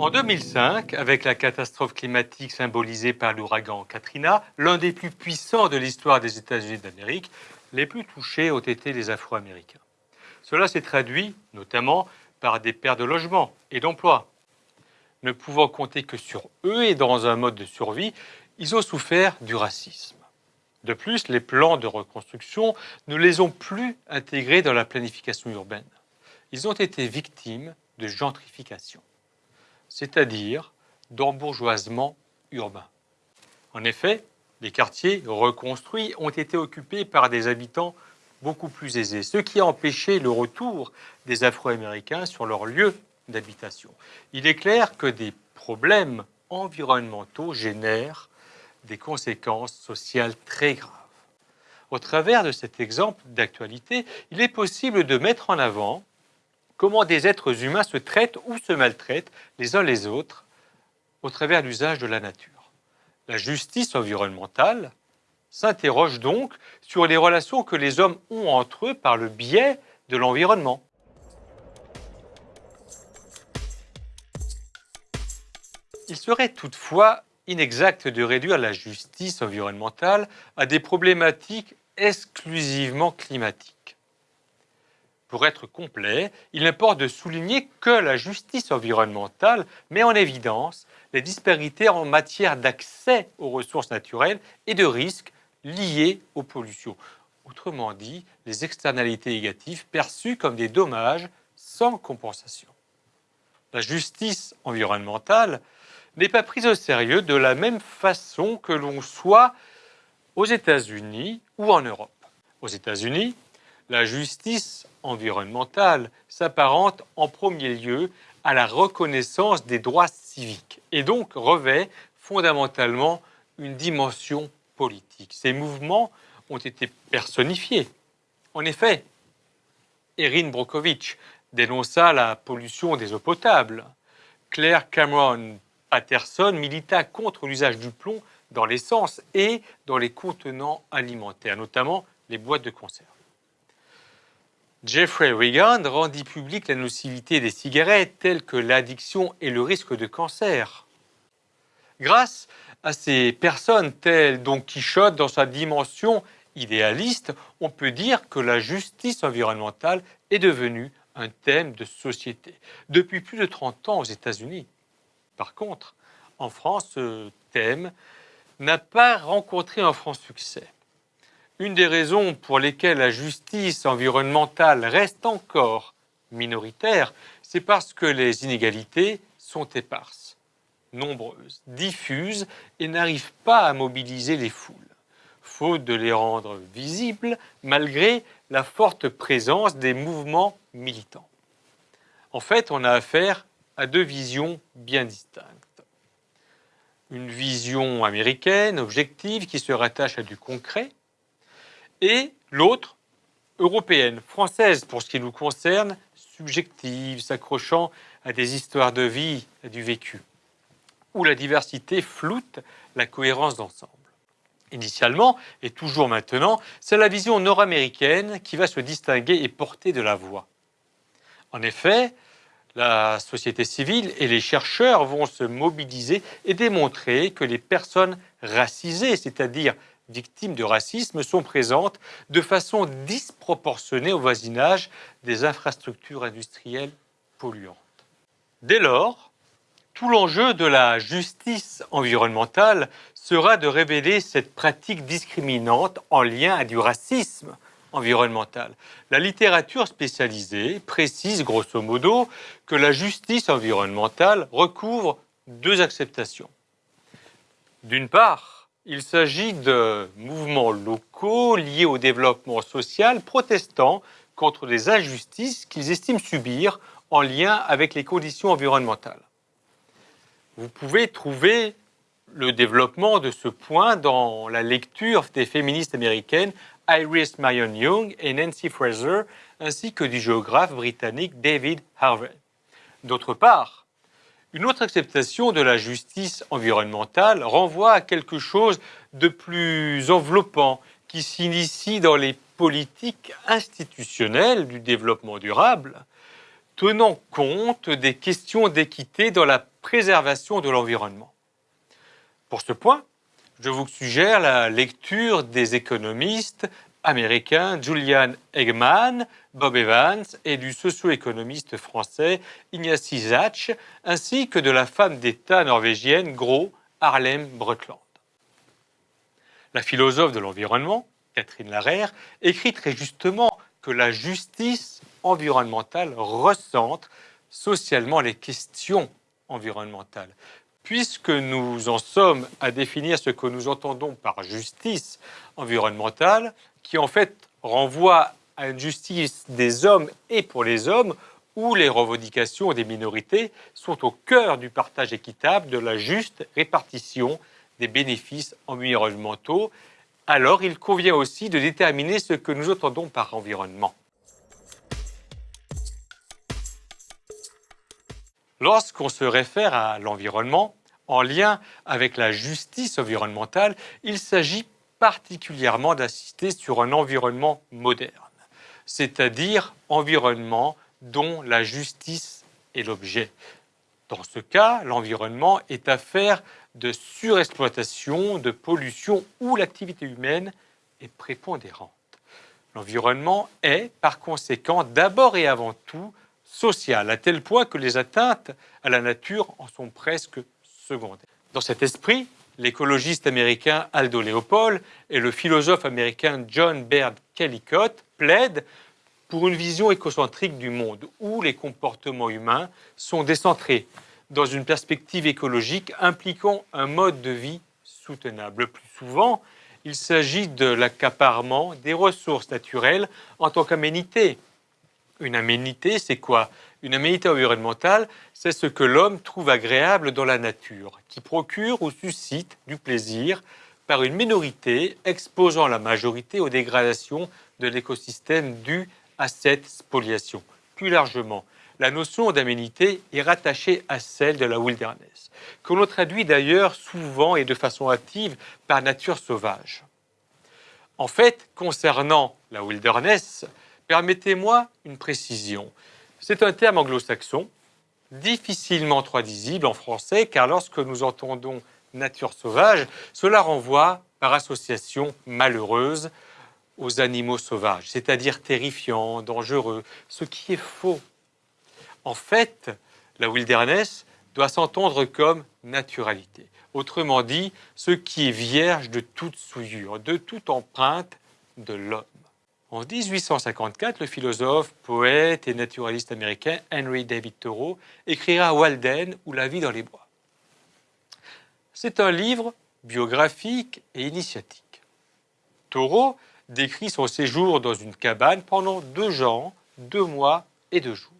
En 2005, avec la catastrophe climatique symbolisée par l'ouragan Katrina, l'un des plus puissants de l'histoire des États-Unis d'Amérique, les plus touchés ont été les Afro-Américains. Cela s'est traduit notamment par des pertes de logements et d'emplois. Ne pouvant compter que sur eux et dans un mode de survie, ils ont souffert du racisme. De plus, les plans de reconstruction ne les ont plus intégrés dans la planification urbaine. Ils ont été victimes de gentrification, c'est-à-dire d'embourgeoisement urbain. En effet, les quartiers reconstruits ont été occupés par des habitants beaucoup plus aisés, ce qui a empêché le retour des Afro-Américains sur leur lieu d'habitation. Il est clair que des problèmes environnementaux génèrent des conséquences sociales très graves. Au travers de cet exemple d'actualité, il est possible de mettre en avant comment des êtres humains se traitent ou se maltraitent les uns les autres au travers l'usage de la nature. La justice environnementale s'interroge donc sur les relations que les hommes ont entre eux par le biais de l'environnement. Il serait toutefois inexact de réduire la justice environnementale à des problématiques exclusivement climatiques. Pour être complet, il importe de souligner que la justice environnementale met en évidence les disparités en matière d'accès aux ressources naturelles et de risques liés aux pollutions. Autrement dit, les externalités négatives perçues comme des dommages sans compensation. La justice environnementale n'est pas prise au sérieux de la même façon que l'on soit aux États-Unis ou en Europe. Aux États-Unis, la justice environnementale s'apparente en premier lieu à la reconnaissance des droits civiques et donc revêt fondamentalement une dimension politique. Ces mouvements ont été personnifiés. En effet, Erin Brockovich dénonça la pollution des eaux potables. Claire Cameron Patterson milita contre l'usage du plomb dans l'essence et dans les contenants alimentaires, notamment les boîtes de conserve. Jeffrey Wiggand rendit publique la nocivité des cigarettes telles que l'addiction et le risque de cancer. Grâce à ces personnes telles Don Quichotte dans sa dimension idéaliste, on peut dire que la justice environnementale est devenue un thème de société. Depuis plus de 30 ans aux États-Unis, par contre, en France, ce thème n'a pas rencontré un franc succès. Une des raisons pour lesquelles la justice environnementale reste encore minoritaire, c'est parce que les inégalités sont éparses, nombreuses, diffuses et n'arrivent pas à mobiliser les foules, faute de les rendre visibles malgré la forte présence des mouvements militants. En fait, on a affaire à deux visions bien distinctes. Une vision américaine, objective, qui se rattache à du concret, et l'autre, européenne, française pour ce qui nous concerne, subjective, s'accrochant à des histoires de vie, du vécu, où la diversité floute la cohérence d'ensemble. Initialement, et toujours maintenant, c'est la vision nord-américaine qui va se distinguer et porter de la voix. En effet, la société civile et les chercheurs vont se mobiliser et démontrer que les personnes racisées, c'est-à-dire victimes de racisme, sont présentes de façon disproportionnée au voisinage des infrastructures industrielles polluantes. Dès lors, tout l'enjeu de la justice environnementale sera de révéler cette pratique discriminante en lien à du racisme environnementale. La littérature spécialisée précise grosso modo que la justice environnementale recouvre deux acceptations. D'une part, il s'agit de mouvements locaux liés au développement social protestant contre les injustices qu'ils estiment subir en lien avec les conditions environnementales. Vous pouvez trouver le développement de ce point dans la lecture des féministes américaines Iris Marion Young et Nancy Fraser, ainsi que du géographe britannique David Harvey. D'autre part, une autre acceptation de la justice environnementale renvoie à quelque chose de plus enveloppant qui s'initie dans les politiques institutionnelles du développement durable, tenant compte des questions d'équité dans la préservation de l'environnement. Pour ce point, je vous suggère la lecture des économistes américains Julian Eggman, Bob Evans et du socio-économiste français Ignacy Zach, ainsi que de la femme d'État norvégienne Gro Harlem Brundtland. La philosophe de l'environnement, Catherine Larère, écrit très justement que la justice environnementale recentre socialement les questions environnementales. Puisque nous en sommes à définir ce que nous entendons par justice environnementale, qui en fait renvoie à une justice des hommes et pour les hommes, où les revendications des minorités sont au cœur du partage équitable de la juste répartition des bénéfices environnementaux alors il convient aussi de déterminer ce que nous entendons par environnement. Lorsqu'on se réfère à l'environnement, en lien avec la justice environnementale, il s'agit particulièrement d'insister sur un environnement moderne, c'est-à-dire environnement dont la justice est l'objet. Dans ce cas, l'environnement est affaire de surexploitation, de pollution où l'activité humaine est prépondérante. L'environnement est, par conséquent, d'abord et avant tout social, à tel point que les atteintes à la nature en sont presque secondaires. Dans cet esprit, l'écologiste américain Aldo Leopold et le philosophe américain John Baird Kellicott plaident pour une vision écocentrique du monde, où les comportements humains sont décentrés, dans une perspective écologique impliquant un mode de vie soutenable. Le plus souvent, il s'agit de l'accaparement des ressources naturelles en tant qu'aménité. Une aménité, c'est quoi? Une aménité environnementale, c'est ce que l'homme trouve agréable dans la nature, qui procure ou suscite du plaisir par une minorité exposant la majorité aux dégradations de l'écosystème dues à cette spoliation. Plus largement, la notion d'aménité est rattachée à celle de la wilderness, que l'on traduit d'ailleurs souvent et de façon active par nature sauvage. En fait, concernant la wilderness, permettez-moi une précision. C'est un terme anglo-saxon, difficilement traduisible en français, car lorsque nous entendons nature sauvage, cela renvoie par association malheureuse aux animaux sauvages, c'est-à-dire terrifiants, dangereux, ce qui est faux. En fait, la wilderness doit s'entendre comme naturalité. Autrement dit, ce qui est vierge de toute souillure, de toute empreinte de l'homme. En 1854, le philosophe, poète et naturaliste américain Henry David Thoreau écrira Walden ou La vie dans les bois. C'est un livre biographique et initiatique. Thoreau décrit son séjour dans une cabane pendant deux ans, deux mois et deux jours.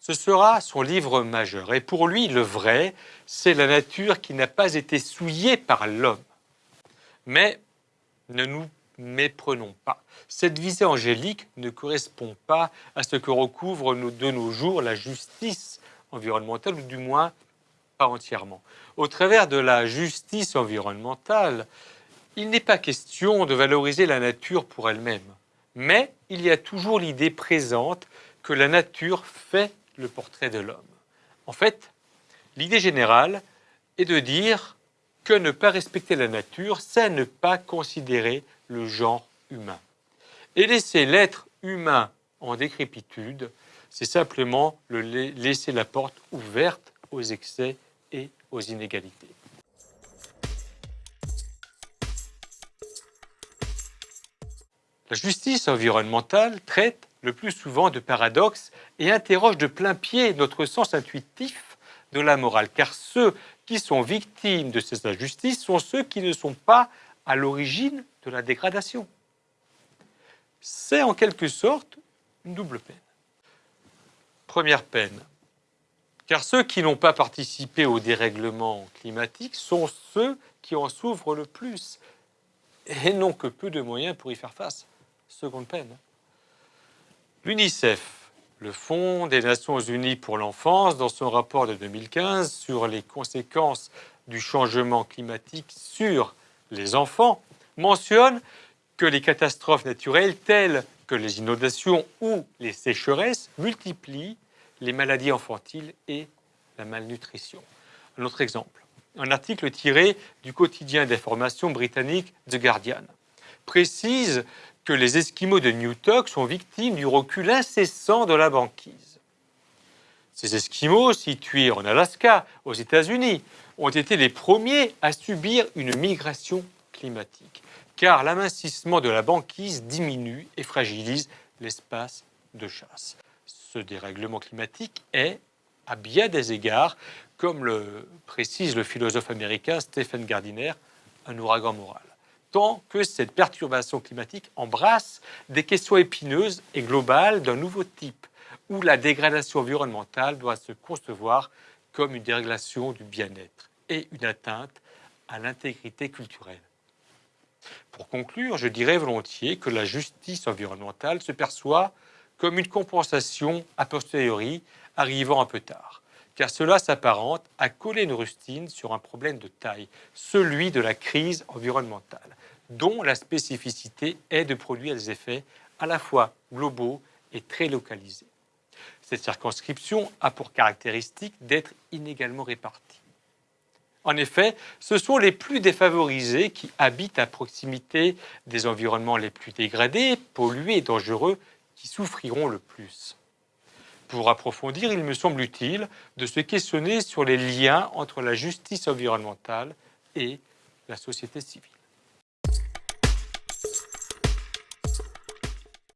Ce sera son livre majeur. Et pour lui, le vrai, c'est la nature qui n'a pas été souillée par l'homme. Mais ne nous méprenons pas. Cette visée angélique ne correspond pas à ce que recouvre de nos jours la justice environnementale, ou du moins pas entièrement. Au travers de la justice environnementale, il n'est pas question de valoriser la nature pour elle-même, mais il y a toujours l'idée présente que la nature fait le portrait de l'homme. En fait, l'idée générale est de dire que ne pas respecter la nature, c'est ne pas considérer le genre humain. Et laisser l'être humain en décrépitude, c'est simplement le laisser la porte ouverte aux excès et aux inégalités. La justice environnementale traite le plus souvent de paradoxes et interroge de plein pied notre sens intuitif de la morale, car ceux qui sont victimes de ces injustices sont ceux qui ne sont pas à l'origine de la dégradation. C'est en quelque sorte une double peine. Première peine, car ceux qui n'ont pas participé au dérèglement climatique sont ceux qui en souffrent le plus et n'ont que peu de moyens pour y faire face. Seconde peine, L'UNICEF, le Fonds des Nations Unies pour l'enfance, dans son rapport de 2015 sur les conséquences du changement climatique sur les enfants, mentionne que les catastrophes naturelles telles que les inondations ou les sécheresses multiplient les maladies infantiles et la malnutrition. Un autre exemple, un article tiré du quotidien d'information britannique The Guardian précise que les Esquimaux de Newtok sont victimes du recul incessant de la banquise. Ces Esquimaux, situés en Alaska, aux États-Unis, ont été les premiers à subir une migration climatique, car l'amincissement de la banquise diminue et fragilise l'espace de chasse. Ce dérèglement climatique est, à bien des égards, comme le précise le philosophe américain Stephen Gardiner, un ouragan moral tant que cette perturbation climatique embrasse des questions épineuses et globales d'un nouveau type, où la dégradation environnementale doit se concevoir comme une dérégulation du bien-être et une atteinte à l'intégrité culturelle. Pour conclure, je dirais volontiers que la justice environnementale se perçoit comme une compensation a posteriori arrivant un peu tard, cela s'apparente à coller une rustine sur un problème de taille, celui de la crise environnementale dont la spécificité est de produire des effets à la fois globaux et très localisés. Cette circonscription a pour caractéristique d'être inégalement répartie. En effet, ce sont les plus défavorisés qui habitent à proximité des environnements les plus dégradés, pollués et dangereux qui souffriront le plus. Pour approfondir, il me semble utile de se questionner sur les liens entre la justice environnementale et la société civile.